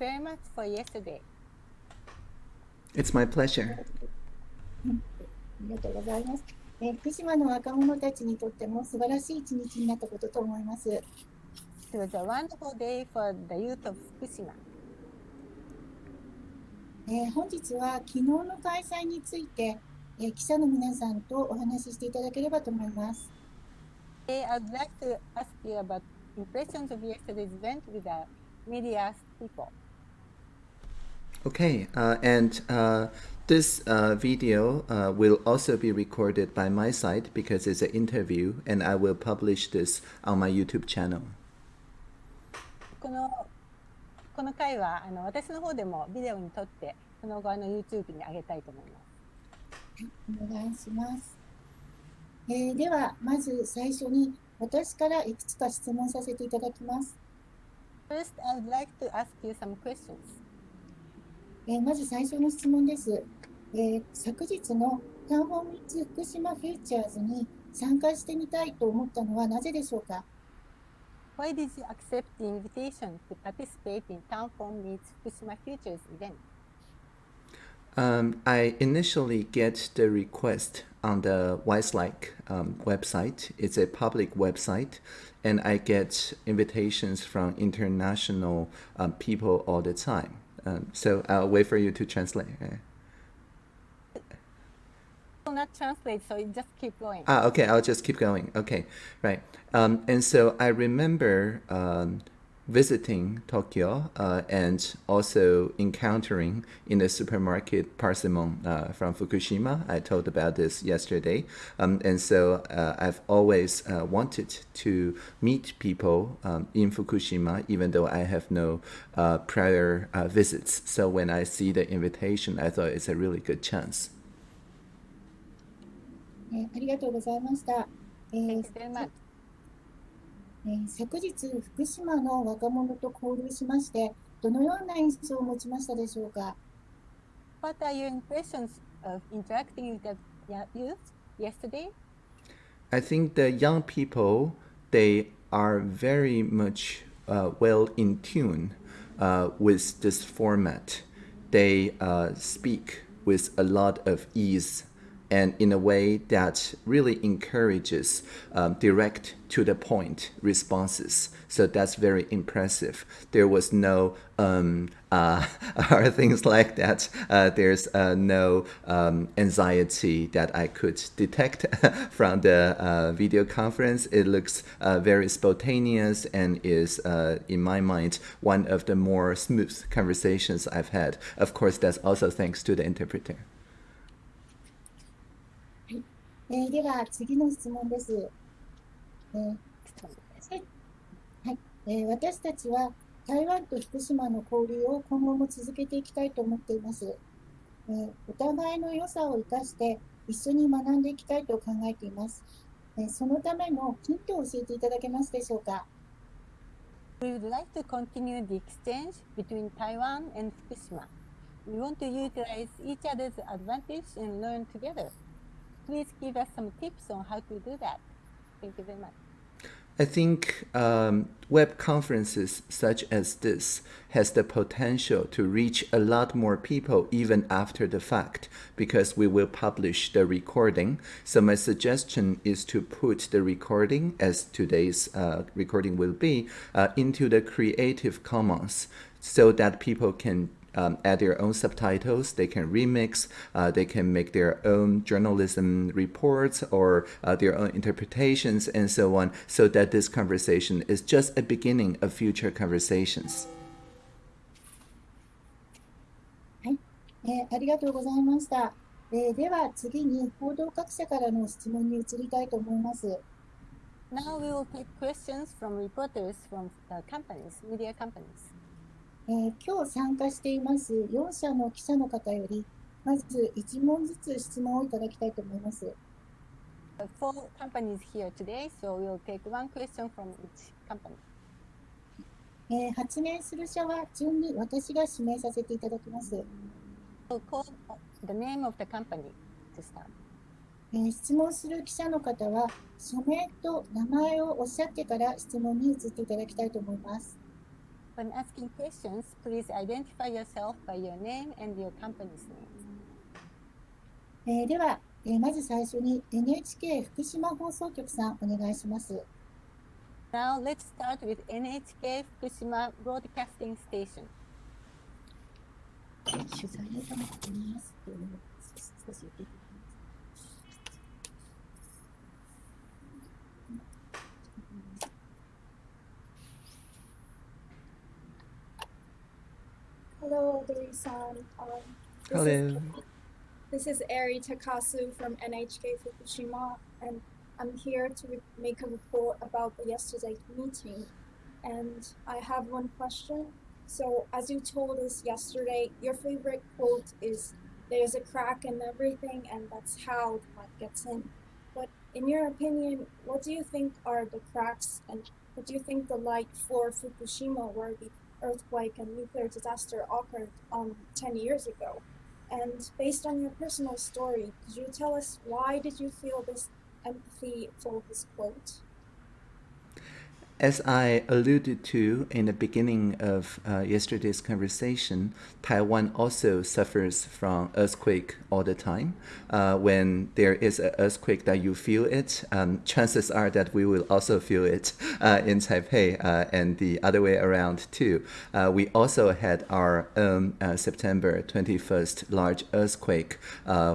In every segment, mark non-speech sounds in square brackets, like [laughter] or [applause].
very much for yesterday. It's my pleasure. ありがとうございます。えー福島の若者たちにとっても素晴らしい一日になったことと思います。It was a wonderful day for the youth of Fukushima. えー本日は昨日の開催について、えー記者の皆さんとお話ししていただければと思います。Today, I'd like to ask you about impressions of yesterday's event with the media people. Okay, uh, and uh, this uh, video uh, will also be recorded by my side because it's an interview, and I will publish this on my YouTube channel. このこの回はあの私の方でもビデオに撮ってその後あの YouTube に上げたいと思います。お願いします。えーでは、まず最初に私からいくつか質問させていただきます。 First, I would like to ask you some questions. えーまず最初の質問です。えー昨日のタウンホームツ福島フューチャーズに参加してみたいと思ったのはなぜでしょうか Why did you accept the invitation to participate in Town Form Meets Fukushima Futures event? Um, I initially get the request on the Wiselike um, website. It's a public website, and I get invitations from international um, people all the time. Um, so I'll wait for you to translate. Uh, will not translate, so you just keep going. Ah, okay, I'll just keep going. Okay, right. Um, and so I remember um, visiting Tokyo uh, and also encountering in the supermarket Parsimon uh, from Fukushima. I told about this yesterday. Um, and so uh, I've always uh, wanted to meet people um, in Fukushima, even though I have no uh, prior uh, visits. So when I see the invitation, I thought it's a really good chance. えーありがとうございました。えー Thank you very much. えー昨日、福島の若者と交流しまして、どのような印象を持ちましたでしょうか What are your impressions of interacting with the y- youth yesterday? I think the young people they are very much uh, well in tune uh, with this format. They uh, speak with a lot of ease and in a way that really encourages um, direct to the point responses. So that's very impressive. There was no um, [laughs] uh, or things like that. Uh, there's uh, no um, anxiety that I could detect [laughs] from the uh, video conference. It looks uh, very spontaneous and is, uh, in my mind, one of the more smooth conversations I've had. Of course, that's also thanks to the interpreter. えーでは、次の質問です。えーはいえー私たちは台湾と福島の交流を今後も続けていきたいと思っています。えーお互いの良さを生かして一緒に学んでいきたいと考えています。えーそのためのヒントを教えていただけますでしょうか We would like to continue the exchange between Taiwan and Fukushima. We want to utilize each other's advantage and learn together. Please give us some tips on how to do that. Thank you very much. I think um, web conferences such as this has the potential to reach a lot more people even after the fact because we will publish the recording. So my suggestion is to put the recording, as today's uh, recording will be, uh, into the Creative Commons so that people can um, add their own subtitles, they can remix, uh, they can make their own journalism reports or uh, their own interpretations and so on, so that this conversation is just a beginning of future conversations. えーありがとうございました。えーでは次に報道各社からの質問に移りたいと思います。 Now we will take questions from reporters from the companies, media companies. えー今日参加しています4社の記者の方より、まず1問ずつ質問をいただきたいと思います。Four companies here today, so we'll take one question from each company. えー発言する社は順に私が指名させていただきます。We'll call the name of the company to start. えー質問する記者の方は、社名と名前をおっしゃってから質問に移っていただきたいと思います。When asking questions, please identify yourself by your name and your company's name. えーでは、えーまず最初に NHK 福島放送局さんお願いします。Now let's start with NHK Fukushima Broadcasting Station. 取材を行っています。えー少し受けて Hello, Dori-san. Um, this Hello. Is, this is Eri Takasu from NHK Fukushima, and I'm here to make a report about the yesterday's meeting. And I have one question. So, as you told us yesterday, your favorite quote is "There's a crack in everything, and that's how the light gets in." But in your opinion, what do you think are the cracks, and what do you think the light for Fukushima, where the earthquake and nuclear disaster occurred um, 10 years ago. And based on your personal story, could you tell us why did you feel this empathy for this quote? As I alluded to in the beginning of uh, yesterday's conversation, Taiwan also suffers from earthquake all the time. Uh, when there is an earthquake that you feel it, um, chances are that we will also feel it uh, in Taipei uh, and the other way around too. Uh, we also had our own uh, September 21st large earthquake,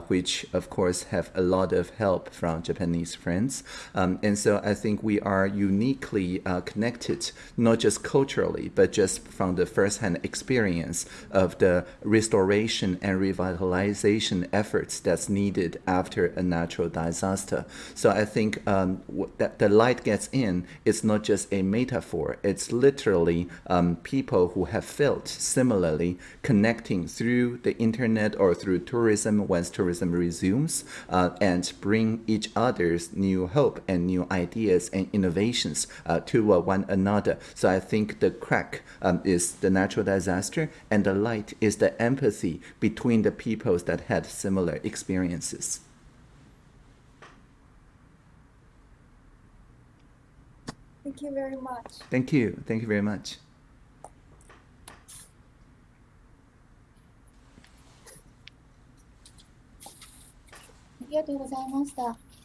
which of course have a lot of help from Japanese friends. Um, and so I think we are uniquely uh, connected, not just culturally, but just from the first-hand experience of the restoration and revitalization efforts that's needed after a natural disaster. So I think um, that the light gets in is not just a metaphor; it's literally um, people who have felt similarly connecting through the internet or through tourism once tourism resumes, uh, and bring each other's new hope and new ideas and innovations uh, to uh, one another. So I think the crack um, is the natural disaster, and the light is the empathy between the peoples that had similar experiences. Thank you very much. Thank you. Thank you very much. ありがとうございました。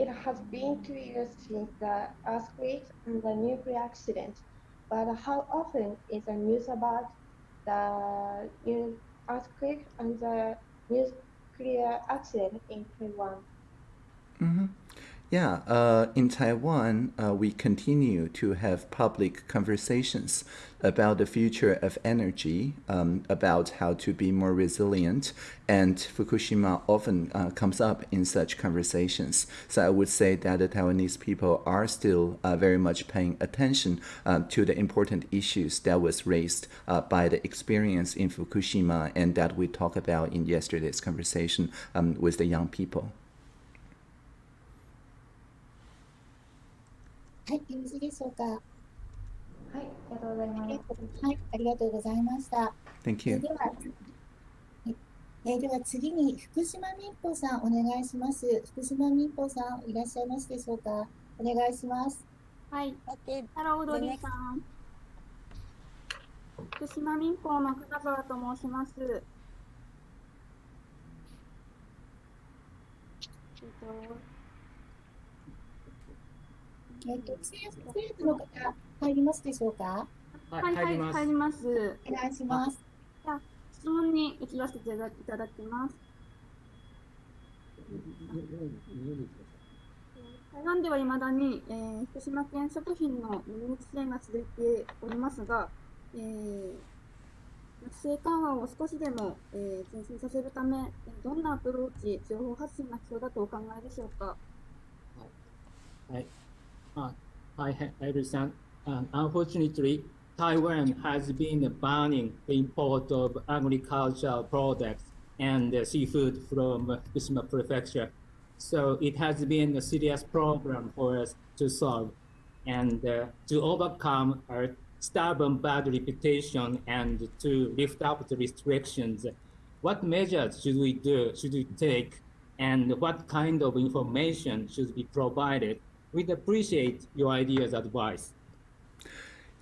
It has been two years since the earthquake and the nuclear accident, but how often is the news about the new earthquake and the nuclear accident in Taiwan? hmm Yeah, uh, in Taiwan, uh, we continue to have public conversations about the future of energy, um, about how to be more resilient, and Fukushima often uh, comes up in such conversations. So I would say that the Taiwanese people are still uh, very much paying attention uh, to the important issues that was raised uh, by the experience in Fukushima and that we talked about in yesterday's conversation um, with the young people. はい、よろしいでしょうか？ははい、ありがとうございます。い、ありがとうございました。Thank え you. ーでは、はいえーでは次に福島民放さんお願いします。福島民放さんいらっしゃいますでしょうか？お願いします。はい、ハロードリーさん。福島民放の金沢と申します。えっとえっ、と、政府政府の方入りますでしょうか？はい、はい、入ります。お願いします。質問に移らせていただいただきます。台湾では未だに、えー福島県食品の輸入規制が続いておりますが、えー規制緩和を少しでも、えー前進させるため、えーどんなアプローチ、情報発信が必要だとお考えでしょうか？はい。Uh, hi, Harry-san. Um, unfortunately, Taiwan has been banning the import of agricultural products and uh, seafood from Fukushima Prefecture. So it has been a serious problem for us to solve and uh, to overcome our stubborn bad reputation and to lift up the restrictions. What measures should we do, should we take, and what kind of information should be provided? We'd appreciate your ideas, advice.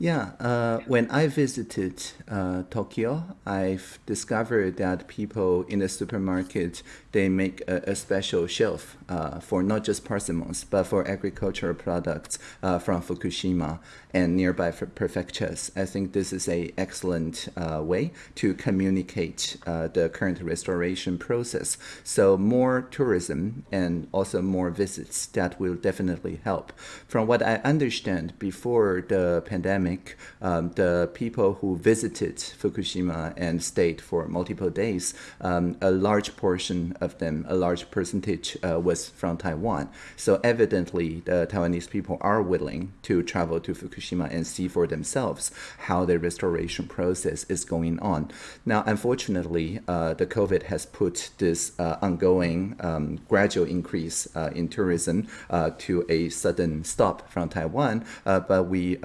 Yeah, uh, when I visited uh, Tokyo, I've discovered that people in the supermarket they make a, a special shelf uh, for not just persimmons but for agricultural products uh, from Fukushima and nearby prefectures. I think this is a excellent uh, way to communicate uh, the current restoration process. So more tourism and also more visits that will definitely help. From what I understand, before the pandemic, um, the people who visited Fukushima and stayed for multiple days, um, a large portion of them, a large percentage uh, was from Taiwan. So evidently, the Taiwanese people are willing to travel to Fukushima and see for themselves how the restoration process is going on. Now, unfortunately, uh, the COVID has put this uh, ongoing um, gradual increase uh, in tourism uh, to a sudden stop from Taiwan, uh, but we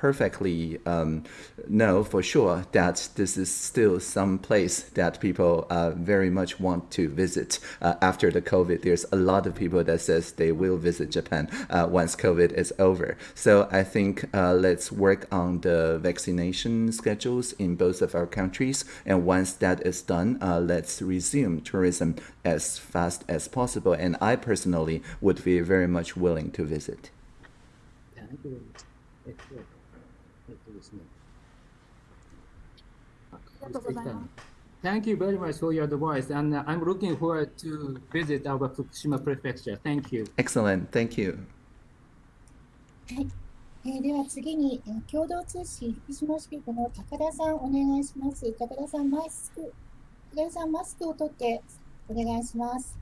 perfectly um, know for sure that this is still some place that people uh, very much want to visit uh, after the COVID. There's a lot of people that says they will visit Japan uh, once COVID is over. So I think uh, let's work on the vaccination schedules in both of our countries. And once that is done, uh, let's resume tourism as fast as possible. And I personally would be very much willing to visit. Thank you. りがとうございます。Thank you very much for your advice, and I'm looking forward to visit our Fukushima prefecture. Thank you. Excellent. Thank you. はい。えー、では次に、えー、共同通信福島支局の高田さんお願いします。高田さんマスク、高田さんマスクを取ってお願いします。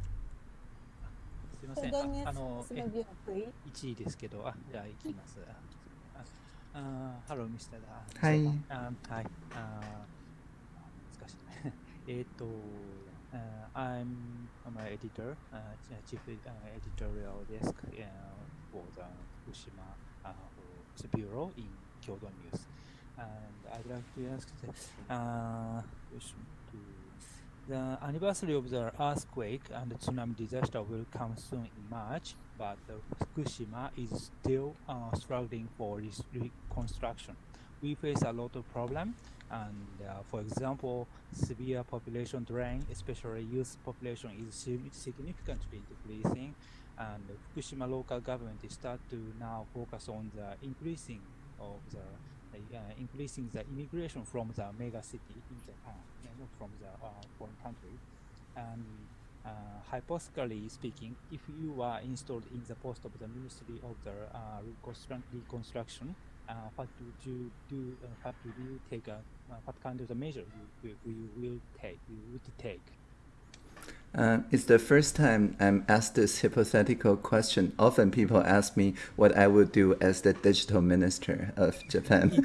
すみません。ああの、1位ですけど、あ、じゃあ行きます。Uh, hello, Mr. Hi. Um, hi. Uh, 難しい。Uh, I'm, I'm an editor, uh, chief uh, editorial desk uh, for the Fukushima bureau in Kyodo News. And I'd like to ask the question to the anniversary of the earthquake and the tsunami disaster will come soon in March, but Fukushima is still uh, struggling for reconstruction. We face a lot of problems and uh, for example, severe population drain, especially youth population, is significantly decreasing, and Fukushima local government start to now focus on the increasing of the uh, increasing the immigration from the mega city in Japan, not from the uh, foreign country, and uh, hypothetically speaking, if you are installed in the post of the Ministry of the uh, Reconstruction, what would you do? Uh, what would you take? A, uh, what kind of measure you, you, you will take? You would take? Uh, it's the first time I'm asked this hypothetical question. Often people ask me what I would do as the digital minister of Japan. [laughs]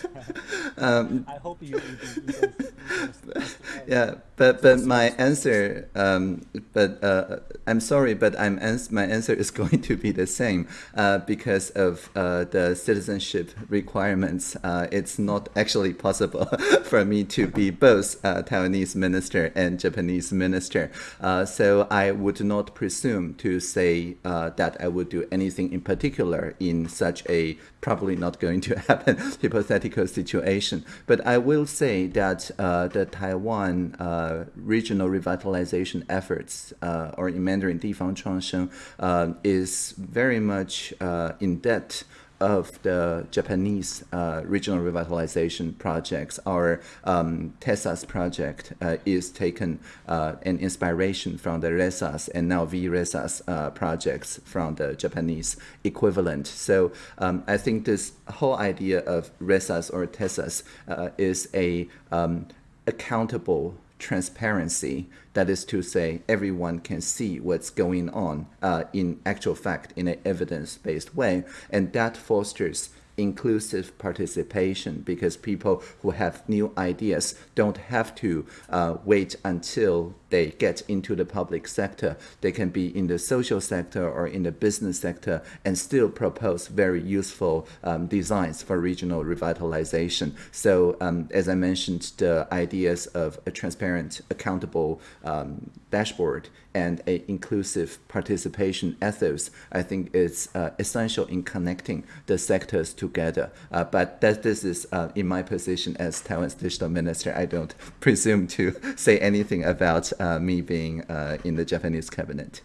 [laughs] um, I hope you. [laughs] yeah, but but my answer, um, but uh, I'm sorry, but I'm ans- my answer is [laughs] going to be the same uh, because of uh, the citizenship requirements. Uh, it's not actually possible [laughs] for me to be both uh, Taiwanese minister and Japanese minister. Uh, so I would not presume to say that I would do anything in particular in such a probably not going to [laughs] happen hypothetical situation. But I will say that the Taiwan uh, regional revitalization efforts, uh, or in Mandarin 地方创生, uh, is very much uh, in debt of the Japanese uh, regional revitalization projects, our um, TESAS project uh, is taken uh, an inspiration from the RESAS and now VRESAS uh, projects from the Japanese equivalent. So um, I think this whole idea of RESAS or TESAS uh, is a um, accountable transparency. That is to say, everyone can see what's going on uh, in actual fact in an evidence-based way, and that fosters inclusive participation because people who have new ideas don't have to uh, wait until they get into the public sector. They can be in the social sector or in the business sector and still propose very useful um, designs for regional revitalization. So um, as I mentioned, the ideas of a transparent, accountable um, dashboard and a inclusive participation ethos, I think is uh, essential in connecting the sectors together. Uh, but that this is uh, in my position as Taiwan's digital minister, I don't presume to [laughs] say anything about me being uh, in the Japanese cabinet.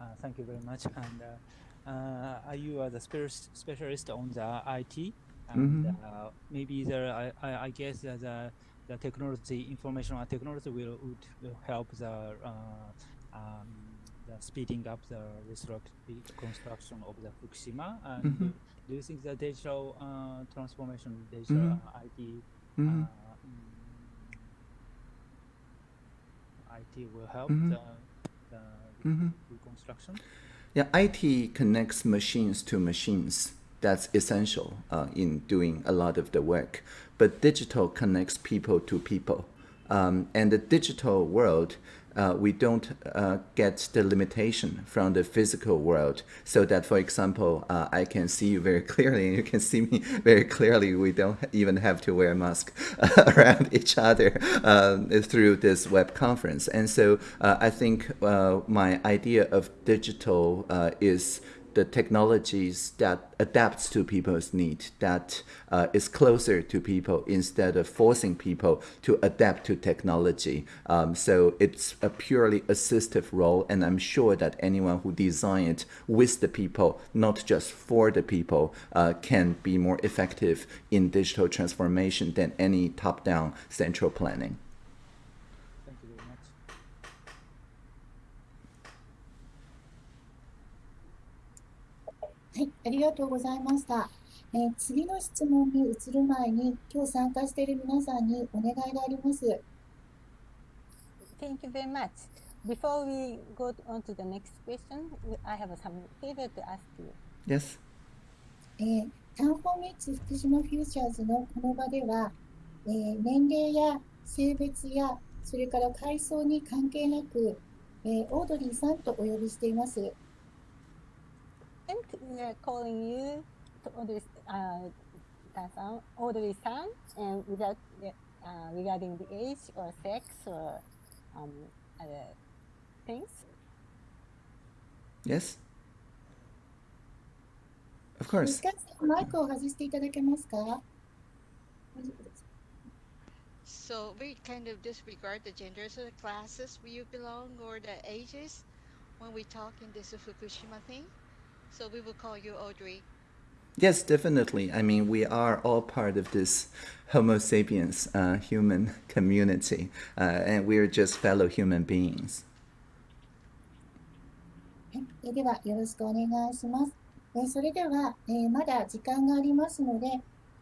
Uh, thank you very much. And are you the specialist on the IT? And Mhm. maybe there, I, I, guess the the technology, information and technology will would help the uh, um, the speeding up the reconstruction of the Fukushima. And Mhm. do, do you think the digital uh, transformation, digital Mhm. uh, IT, Mhm. uh, mm, IT will help Mhm. the, the Mhm. reconstruction? Yeah, IT connects machines to machines. That's essential uh, in doing a lot of the work. But digital connects people to people. Um, and the digital world, uh, we don't uh, get the limitation from the physical world. So that, for example, uh, I can see you very [laughs] clearly and you can see me very clearly. We don't even have to wear a mask [laughs] around each other um, through this web conference. And so uh, I think uh, my idea of digital uh, is the technologies that adapts to people's need, that uh, is closer to people instead of forcing people to adapt to technology. Um, so it's a purely assistive role, and I'm sure that anyone who design it with the people, not just for the people, uh, can be more effective in digital transformation than any top-down central planning. はい、ありがとうございました。えー次の質問に移る前に、今日参加している皆さんにお願いがあります。Thank you very much. Before we go on to the next question, I have some favor to ask you. Yes. えー、タンフォーミッツ福島フューチャーズのこの場では、えー年齢や性別やそれから階層に関係なく、えーオードリーさんとお呼びしています。And we are calling you to Audrey, uh, Tan-san, Audrey-san, and without uh, regarding the age or sex or um, other things. Yes. Of ミ course. スカさん、マイクを外していただけますか So we kind of disregard the genders of the classes where you belong or the ages when we talk in this Fukushima thing. So we will call you Audrey. Yes, definitely. I mean, we are all part of this Homo sapiens uh, human community, uh, and we're just fellow human beings. はいえーでは、よろしくお願いします。えーそれでは、えーまだ時間がありますので、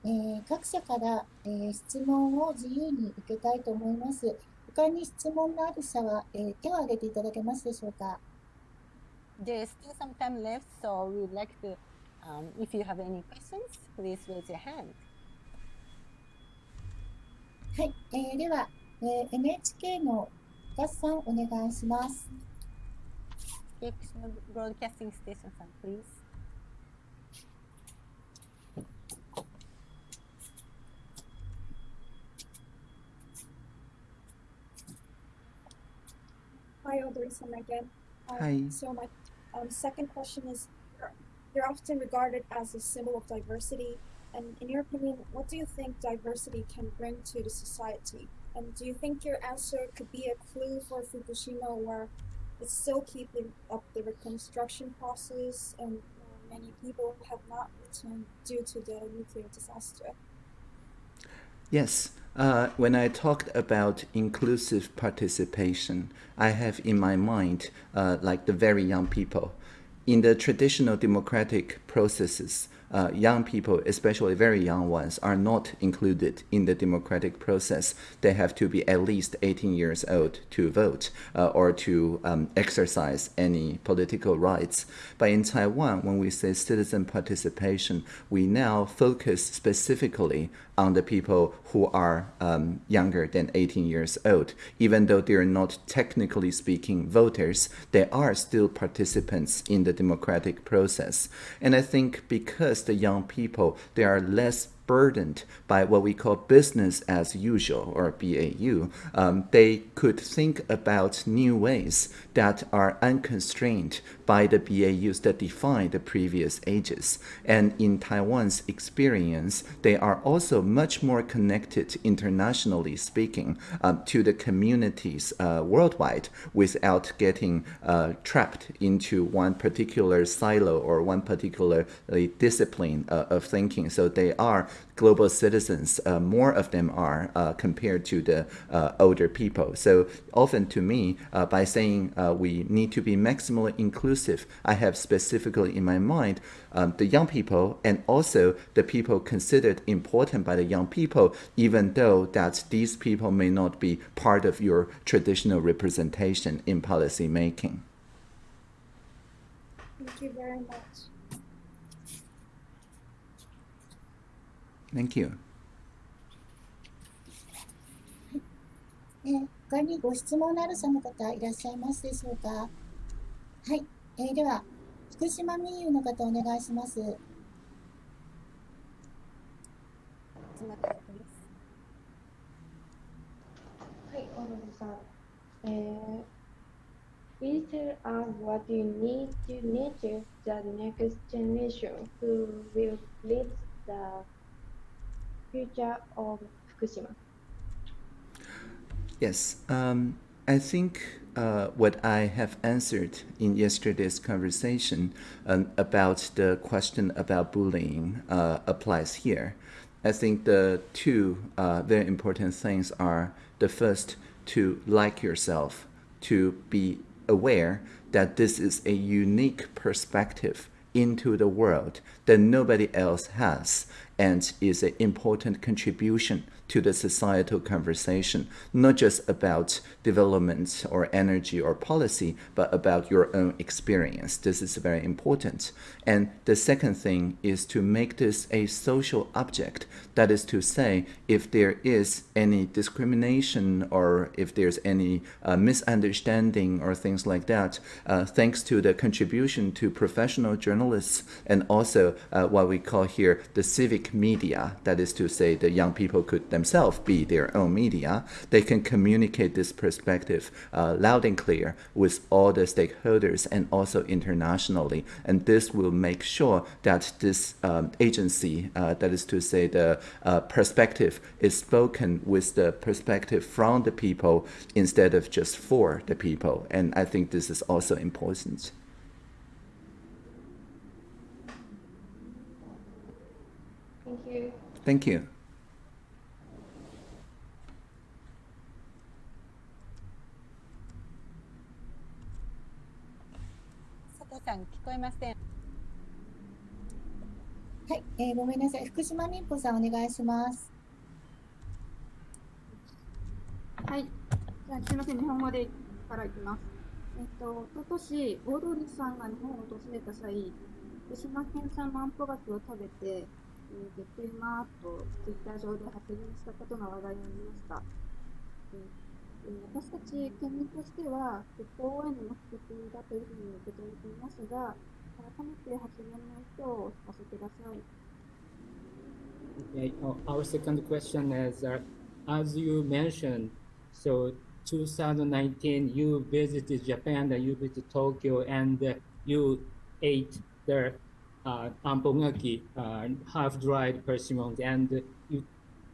えー各社から、えー質問を自由に受けたいと思います。他に質問のある社は、えー手を挙げていただけますでしょうか。There's still some time left, so we would like to, um, if you have any questions, please raise your hand. はい、えーでは、えー NHK のガスさんお願いします。 Fukushima Broadcasting Station, san, please. Hi, Audrey-san again. Um, Hi. So my um, second question is, you're often regarded as a symbol of diversity, and in your opinion, what do you think diversity can bring to the society? And do you think your answer could be a clue for Fukushima, where it's still keeping up the reconstruction process, and many people have not returned due to the nuclear disaster? Yes. Uh, when I talked about inclusive participation, I have in my mind uh, like the very young people. In the traditional democratic processes, uh, young people, especially very young ones, are not included in the democratic process. They have to be at least 18 years old to vote uh, or to um, exercise any political rights. But in Taiwan, when we say citizen participation, we now focus specifically on the people who are um, younger than 18 years old. Even though they are not technically speaking voters, they are still participants in the democratic process. And I think because the young people, they are less burdened by what we call business as usual or BAU, um, they could think about new ways that are unconstrained by the BAUs that define the previous ages. And in Taiwan's experience, they are also much more connected, internationally speaking, um, to the communities uh, worldwide without getting uh, trapped into one particular silo or one particular discipline uh, of thinking. So they are global citizens, uh, more of them are uh, compared to the uh, older people. So often to me, uh, by saying uh, we need to be maximally inclusive, I have specifically in my mind um, the young people and also the people considered important by the young people, even though that these people may not be part of your traditional representation in policy making. Thank you very much. Thank you. えー他にご質問のあるその方いらっしゃいますでしょうかはい、えーでは福島民友の方お願いしますはい、小野さん。えー tell us what you need to nurture the next generation who will lead the future of Fukushima. Yes, um, I think uh, what I have answered in yesterday's conversation um, about the question about bullying uh, applies here. I think the two uh, very important things are the first, to like yourself, to be aware that this is a unique perspective into the world that nobody else has and is an important contribution to the societal conversation, not just about development or energy or policy, but about your own experience. This is very important. And the second thing is to make this a social object. That is to say, if there is any discrimination or if there's any uh, misunderstanding or things like that, uh, thanks to the contribution to professional journalists and also uh, what we call here the civic media, that is to say, the young people could themselves be their own media, they can communicate this perspective uh, loud and clear with all the stakeholders and also internationally. And this will make sure that this um, agency, uh, that is to say, the uh, perspective is spoken with the perspective from the people instead of just for the people. And I think this is also important. Thank you. Thank you. こえません。はい、えーごめんなさい福島民歩さんお願いしますはい。じゃあ、すみません、日本語でからいきます。えっと、おととし、オードリーさんが日本を訪れた際、福島県産万歩柿を食べて、えー、びっくりマーとツイッター上で発言したことが話題になりました。えーえー私たち県民としては、復興への目的だというふうに受け止めていますが、改めて発言の意図を聞かせてください。Okay, uh, our second question is uh, as you mentioned, so 2019 you visited Japan, and you visited Tokyo, and uh, you ate the uh, anpogaki, uh, half dried persimmons, and you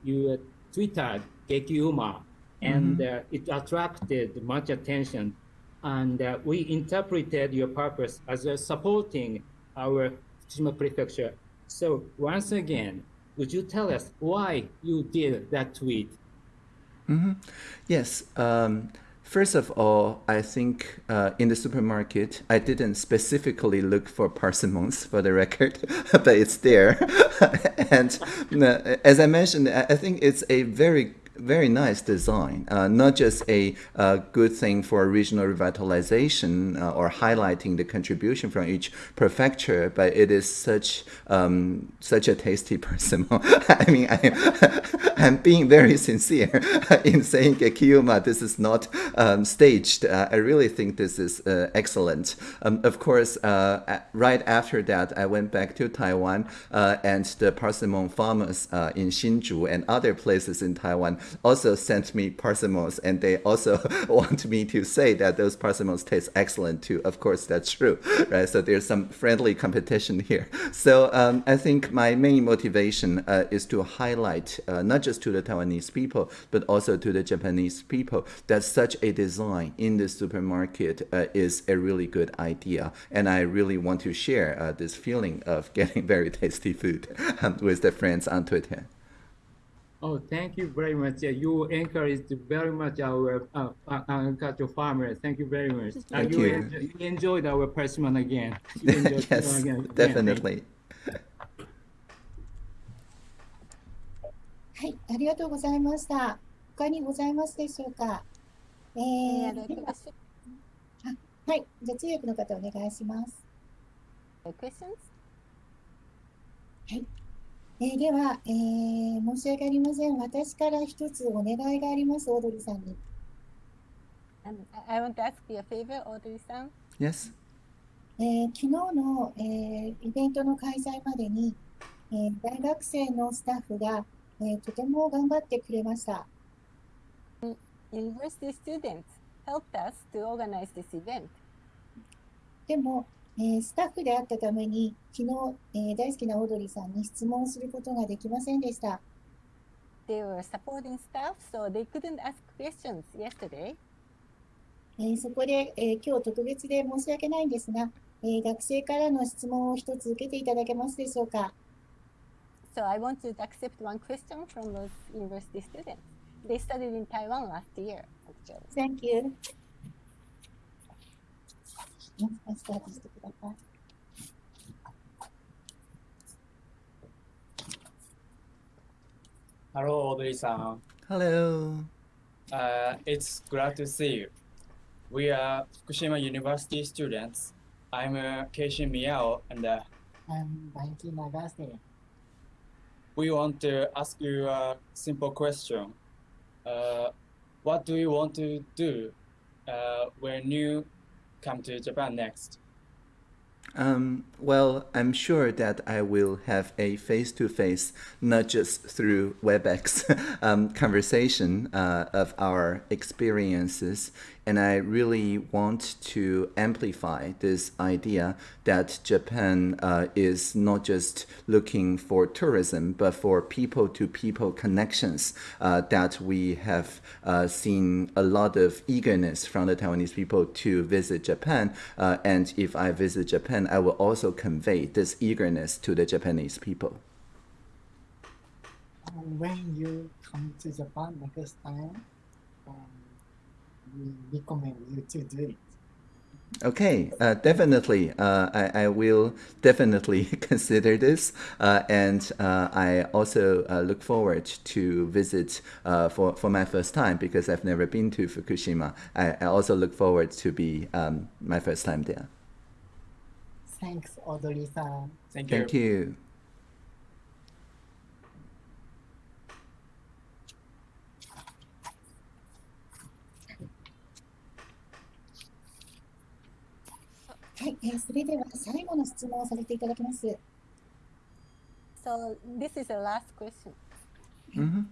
you uh, tweeted Gekiuma and uh, it attracted much attention. And uh, we interpreted your purpose as uh, supporting our Fukushima prefecture. So once again, would you tell us why you did that tweet? Mhm. Yes. Um, First of all, I think uh, in the supermarket, I didn't specifically look for parsimons for the record, [laughs] but it's there. [laughs] and uh, as I mentioned, I think it's a very very nice design, uh, not just a uh, good thing for regional revitalization uh, or highlighting the contribution from each prefecture, but it is such um, such a tasty [laughs] persimmon. I mean, I, [laughs] I'm being very sincere [laughs] in saying Gekiuma, this is not um, staged. Uh, I really think this is uh, excellent. Um, of course, right after that, I went back to Taiwan, and the persimmon farmers in Hsinchu and other places in Taiwan also sent me parsimons, and they also [laughs] want me to say that those parsimons taste excellent too. Of course, that's true, right? So there's some friendly competition here. So um, I think my main motivation uh, is to highlight uh, not just to the Taiwanese people, but also to the Japanese people that such a design in the supermarket uh, is a really good idea, and I really want to share uh, this feeling of [laughs] getting very tasty food um, with the friends on Twitter. Oh, thank you very much. Yeah, you encouraged very much our uh, uh, agricultural farmers. Thank you very much. Uh, Thank you, you. enjoy- you enjoyed our persimmon again. [laughs] You enjoyed yes, persimmon again. again. definitely. はい、ありがとうございました。他にございますでしょうか。え Any ー other では question? はい、じゃあ通訳の方お願いします。 questions? えーでは、えー申し訳ありません。私から一つお願いがあります、オードリーさんに。Um, I want to ask you a favor, Audrey-san. Yes. えー昨日の、えーイベントの開催までに、えー大学生のスタッフが、えーとても頑張ってくれました。University students helped us to organize this event. でも、えースタッフであったために、昨日、えー大好きなオードリーさんに質問することができませんでした。They were supporting staff, so they couldn't ask questions yesterday. えーそこで、えー今日特別で申し訳ないんですが、えー学生からの質問を一つ受けていただけますでしょうか。So I want to accept one question from those university students. They studied in Taiwan last year, actually. Thank you. もうスタートしてください。 Hello, Audrey-san. Hello. Uh, it's glad to see you. We are Fukushima University students. I'm uh, Keishin Miyao, and uh, I'm Banki Nagase. we want to ask you a simple question. Uh, what do you want to do uh, when you come to Japan next? Um, well, I'm sure that I will have a face-to-face, not just through WebEx, [laughs] um, conversation uh, of our experiences, and I really want to amplify this idea that Japan uh, is not just looking for tourism, but for people-to-people connections. Uh, that we have uh, seen a lot of eagerness from the Taiwanese people to visit Japan, uh, and if I visit Japan, I will also convey this eagerness to the Japanese people. When you come to Japan next time, we recommend you to do it. Okay, uh, definitely. Uh, I, I will definitely [laughs] consider this, uh, and uh, I also uh, look forward to visit uh, for for my first time because I've never been to Fukushima. I, I also look forward to be um, my first time there. Thanks, Audrey-san. Thank you. Thank you. それでは最後の質問をさせていただきます。So this is the last question. hmm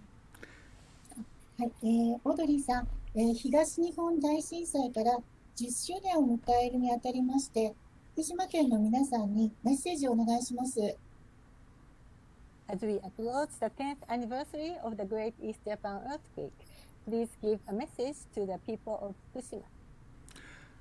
はい、えーオードリーさん、えー東日本大震災から10周年を迎えるにあたりまして、福島県の皆さんにメッセージをお願いします。As we approach the 10th anniversary of the Great East Japan earthquake, please give a message to the people of Fukushima.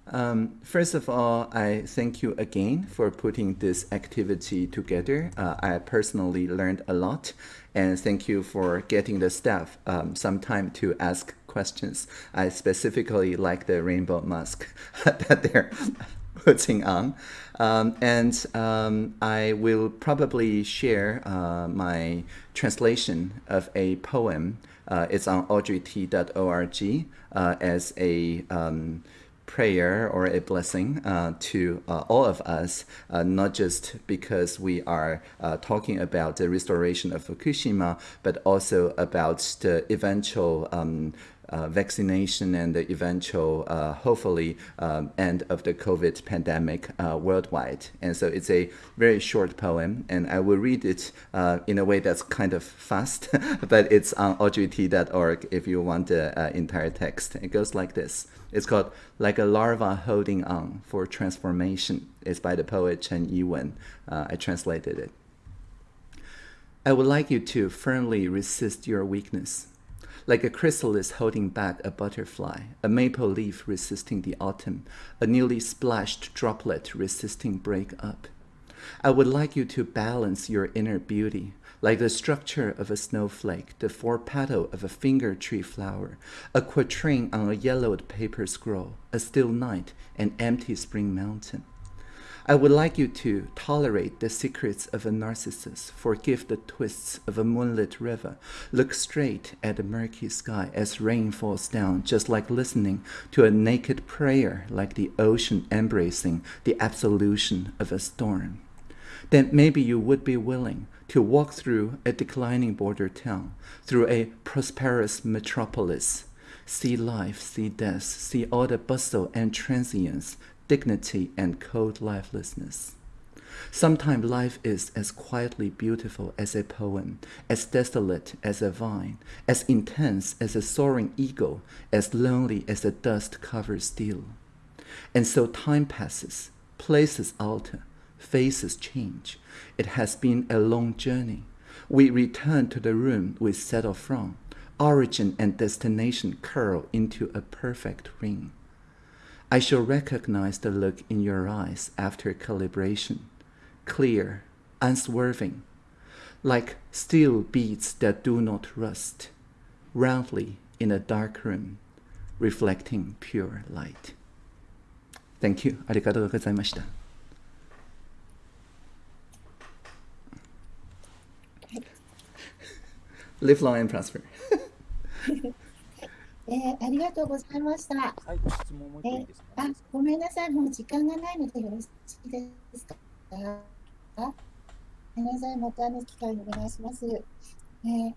Um, first of all, I thank you again for putting this activity together. Uh, I personally learned a lot, and thank you for getting the staff um, some time to ask questions. I specifically like the rainbow mask [laughs] that they're [laughs] putting on. Um, and um, I will probably share uh, my translation of a poem. Uh, it's on audreyt.org uh, as a um, prayer or a blessing uh, to uh, all of us, uh, not just because we are uh, talking about the restoration of Fukushima, but also about the eventual um, uh, vaccination and the eventual, uh, hopefully, um, end of the COVID pandemic worldwide. And so it's a very short poem, and I will read it in a way that's kind of fast, [laughs] but it's on audreyt.org if you want the entire text. It goes like this. It's called Like a Larva Holding On for Transformation. It's by the poet Chen Yiwen. Uh, I translated it. I would like you to firmly resist your weakness like a chrysalis holding back a butterfly, a maple leaf resisting the autumn, a newly splashed droplet resisting break up. I would like you to balance your inner beauty, like the structure of a snowflake, the four petal of a finger tree flower, a quatrain on a yellowed paper scroll, a still night, an empty spring mountain. I would like you to tolerate the secrets of a narcissus, forgive the twists of a moonlit river, look straight at the murky sky as rain falls down, just like listening to a naked prayer, like the ocean embracing the absolution of a storm. Then maybe you would be willing to walk through a declining border town, through a prosperous metropolis, see life, see death, see all the bustle and transience, dignity and cold lifelessness. Sometimes life is as quietly beautiful as a poem, as desolate as a vine, as intense as a soaring eagle, as lonely as a dust covered steel. And so time passes, places alter, faces change. It has been a long journey. We return to the room we settled from. Origin and destination curl into a perfect ring. I shall recognize the look in your eyes after calibration, clear, unswerving, like steel beads that do not rust, roundly in a dark room, reflecting pure light. Thank you. ありがとうございました。 Live long and prosper. えーありがとうございました。はい、質問もういいですか、あ、ごめんなさい、もう時間がないのでよろしいですか。あごめんなさい、またの機会にお願いします。えー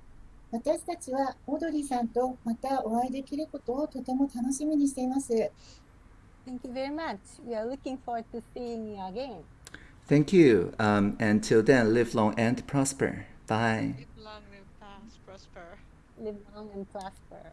私たちはオードリーさんとまたお会いできることをとても楽しみにしています。Thank you very much. We are looking forward to seeing you again. Thank you. Um, until then, live long and prosper. Bye. Prosper. Live long and prosper.